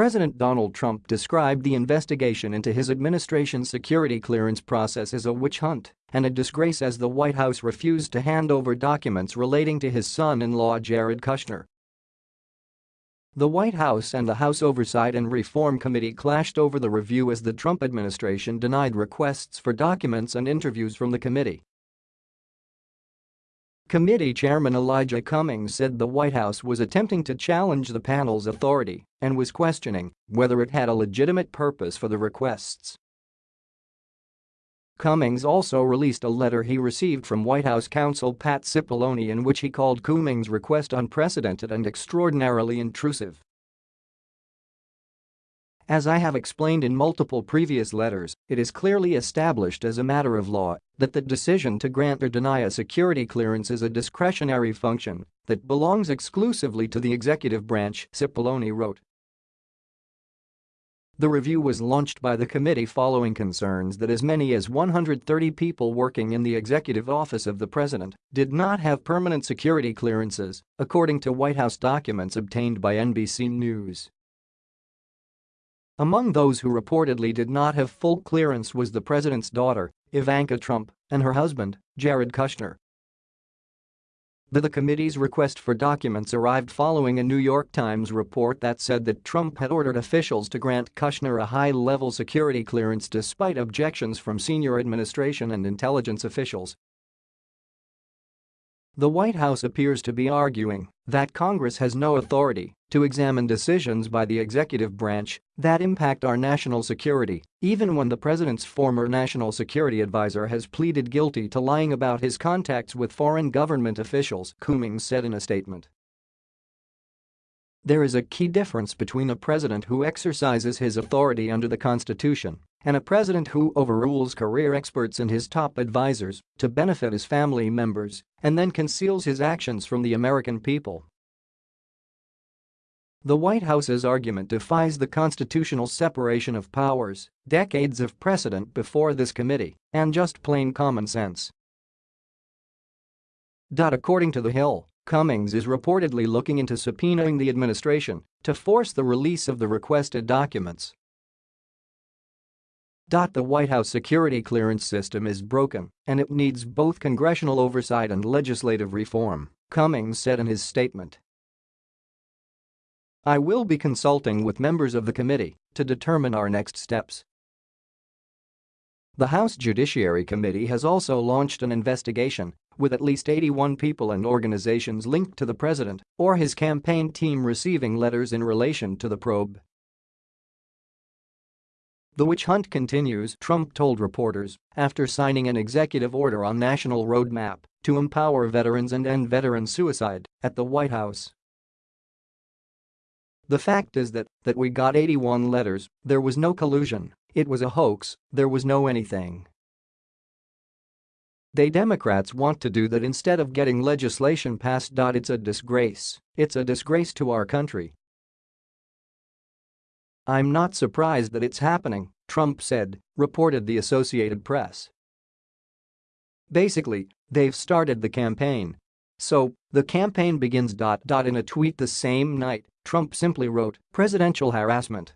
President Donald Trump described the investigation into his administration's security clearance process as a witch hunt and a disgrace as the White House refused to hand over documents relating to his son-in-law Jared Kushner. The White House and the House Oversight and Reform Committee clashed over the review as the Trump administration denied requests for documents and interviews from the committee. Committee Chairman Elijah Cummings said the White House was attempting to challenge the panel's authority and was questioning whether it had a legitimate purpose for the requests. Cummings also released a letter he received from White House counsel Pat Cipollone in which he called Cummings' request unprecedented and extraordinarily intrusive. As I have explained in multiple previous letters, it is clearly established as a matter of law that the decision to grant or deny a security clearance is a discretionary function that belongs exclusively to the executive branch, Cipollone wrote. The review was launched by the committee following concerns that as many as 130 people working in the executive office of the president did not have permanent security clearances, according to White House documents obtained by NBC News. Among those who reportedly did not have full clearance was the president's daughter, Ivanka Trump, and her husband, Jared Kushner. The committee's request for documents arrived following a New York Times report that said that Trump had ordered officials to grant Kushner a high-level security clearance despite objections from senior administration and intelligence officials the White House appears to be arguing that Congress has no authority to examine decisions by the executive branch that impact our national security, even when the president's former national security advisor has pleaded guilty to lying about his contacts with foreign government officials, Cummings said in a statement. There is a key difference between a president who exercises his authority under the Constitution and a president who overrules career experts and his top advisors to benefit his family members and then conceals his actions from the American people. The White House's argument defies the constitutional separation of powers, decades of precedent before this committee, and just plain common sense. According to The Hill, Cummings is reportedly looking into subpoenaing the administration to force the release of the requested documents. The White House security clearance system is broken and it needs both congressional oversight and legislative reform, Cummings said in his statement. I will be consulting with members of the committee to determine our next steps. The House Judiciary Committee has also launched an investigation with at least 81 people and organizations linked to the president or his campaign team receiving letters in relation to the probe. The witch hunt continues, Trump told reporters after signing an executive order on national roadmap to empower veterans and end veteran suicide at the White House. The fact is that, that we got 81 letters, there was no collusion, it was a hoax, there was no anything. They Democrats want to do that instead of getting legislation passed. It's a disgrace. It's a disgrace to our country. I'm not surprised that it's happening, Trump said, reported the Associated Press. Basically, they've started the campaign. So, the campaign begins. In a tweet the same night, Trump simply wrote, presidential harassment